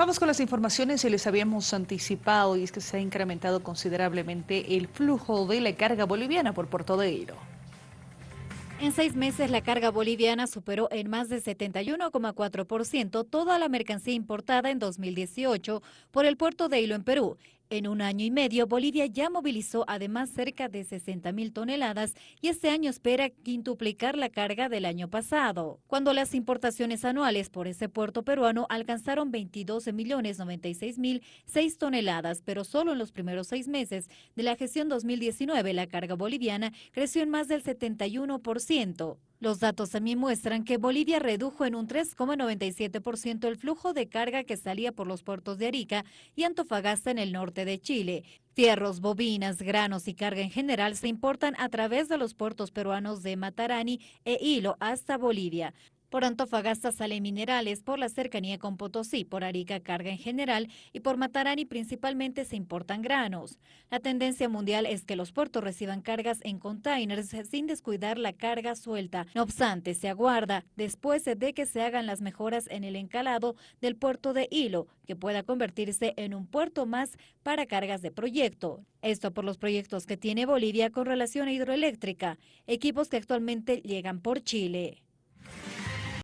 Vamos con las informaciones y les habíamos anticipado y es que se ha incrementado considerablemente el flujo de la carga boliviana por Puerto de Hilo. En seis meses la carga boliviana superó en más de 71,4% toda la mercancía importada en 2018 por el puerto de Hilo en Perú en un año y medio, Bolivia ya movilizó además cerca de 60 mil toneladas y este año espera quintuplicar la carga del año pasado, cuando las importaciones anuales por ese puerto peruano alcanzaron 22 millones 96 mil 6 toneladas, pero solo en los primeros seis meses de la gestión 2019 la carga boliviana creció en más del 71%. Los datos también muestran que Bolivia redujo en un 3,97% el flujo de carga que salía por los puertos de Arica y Antofagasta en el norte de Chile. Fierros, bobinas, granos y carga en general se importan a través de los puertos peruanos de Matarani e Hilo hasta Bolivia. Por Antofagasta sale minerales, por la cercanía con Potosí, por Arica carga en general y por Matarani principalmente se importan granos. La tendencia mundial es que los puertos reciban cargas en containers sin descuidar la carga suelta. No obstante, se aguarda después de que se hagan las mejoras en el encalado del puerto de Hilo, que pueda convertirse en un puerto más para cargas de proyecto. Esto por los proyectos que tiene Bolivia con relación a hidroeléctrica, equipos que actualmente llegan por Chile.